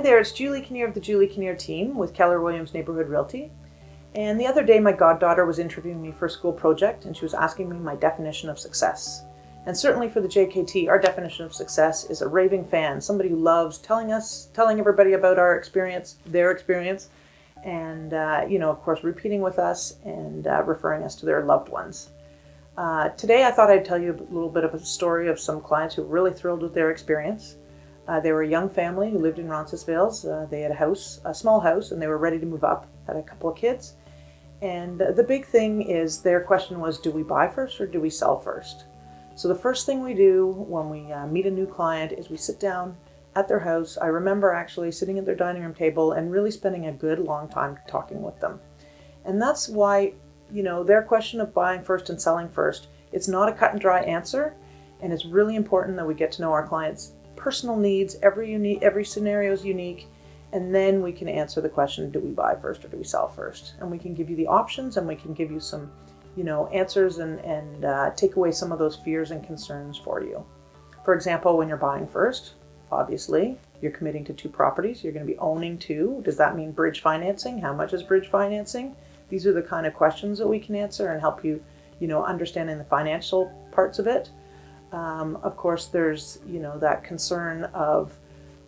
there, it's Julie Kinnear of the Julie Kinnear team with Keller Williams Neighborhood Realty. And the other day, my goddaughter was interviewing me for a school project and she was asking me my definition of success. And certainly for the JKT, our definition of success is a raving fan, somebody who loves telling us, telling everybody about our experience, their experience, and, uh, you know, of course, repeating with us and uh, referring us to their loved ones. Uh, today, I thought I'd tell you a little bit of a story of some clients who were really thrilled with their experience. Uh, they were a young family who lived in Roncesvalles. Uh, they had a house, a small house, and they were ready to move up, had a couple of kids. And the big thing is their question was, do we buy first or do we sell first? So the first thing we do when we uh, meet a new client is we sit down at their house. I remember actually sitting at their dining room table and really spending a good long time talking with them. And that's why, you know, their question of buying first and selling first, it's not a cut and dry answer. And it's really important that we get to know our clients' personal needs. Every unique, every scenario is unique. And then we can answer the question, do we buy first or do we sell first? And we can give you the options and we can give you some you know, answers and, and uh, take away some of those fears and concerns for you. For example, when you're buying first, obviously, you're committing to two properties. You're going to be owning two. Does that mean bridge financing? How much is bridge financing? These are the kind of questions that we can answer and help you, you know, understanding the financial parts of it. Um, of course, there's, you know, that concern of,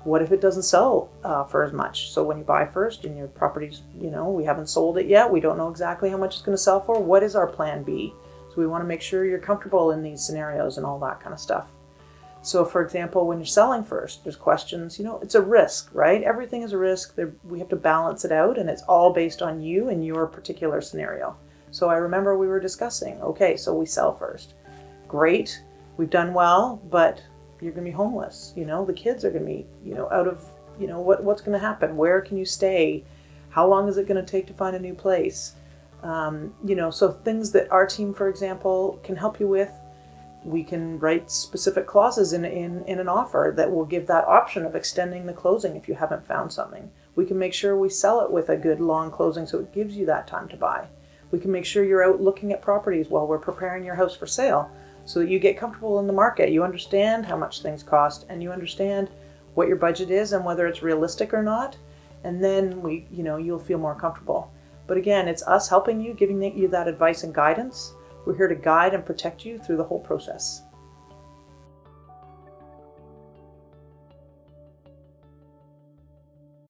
what if it doesn't sell uh, for as much? So when you buy first and your property's, you know, we haven't sold it yet, we don't know exactly how much it's going to sell for. What is our plan B? So we want to make sure you're comfortable in these scenarios and all that kind of stuff. So for example, when you're selling first, there's questions, you know, it's a risk, right? Everything is a risk. we have to balance it out and it's all based on you and your particular scenario. So I remember we were discussing, okay, so we sell first. Great, we've done well, but you're going to be homeless. You know, the kids are going to be, you know, out of, you know, what, what's going to happen? Where can you stay? How long is it going to take to find a new place? Um, you know, so things that our team, for example, can help you with, we can write specific clauses in, in, in an offer that will give that option of extending the closing if you haven't found something. We can make sure we sell it with a good long closing so it gives you that time to buy. We can make sure you're out looking at properties while we're preparing your house for sale so that you get comfortable in the market. You understand how much things cost and you understand what your budget is and whether it's realistic or not. And then we, you know, you'll feel more comfortable. But again, it's us helping you, giving you that advice and guidance. We're here to guide and protect you through the whole process.